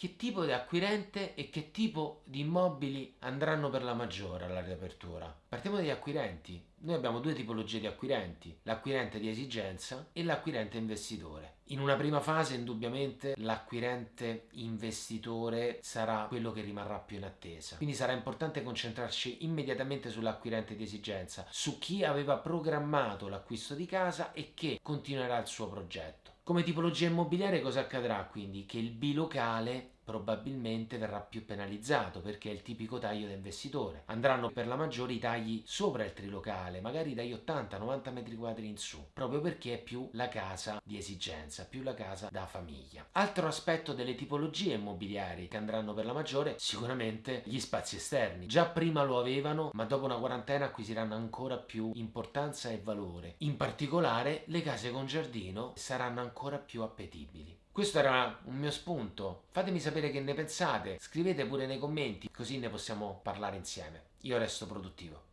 che tipo di acquirente e che tipo di immobili andranno per la maggiore alla riapertura. Partiamo dagli acquirenti. Noi abbiamo due tipologie di acquirenti, l'acquirente di esigenza e l'acquirente investitore. In una prima fase indubbiamente l'acquirente investitore sarà quello che rimarrà più in attesa, quindi sarà importante concentrarci immediatamente sull'acquirente di esigenza, su chi aveva programmato l'acquisto di casa e che continuerà il suo progetto. Come tipologia immobiliare cosa accadrà quindi? Che il bilocale probabilmente verrà più penalizzato perché è il tipico taglio da investitore. Andranno per la maggiore i tagli sopra il trilocale, magari dagli 80-90 metri quadri in su, proprio perché è più la casa di esigenza, più la casa da famiglia. Altro aspetto delle tipologie immobiliari che andranno per la maggiore, sicuramente gli spazi esterni. Già prima lo avevano, ma dopo una quarantena acquisiranno ancora più importanza e valore. In particolare le case con giardino saranno ancora più appetibili. Questo era un mio spunto, fatemi sapere che ne pensate, scrivete pure nei commenti così ne possiamo parlare insieme. Io resto produttivo.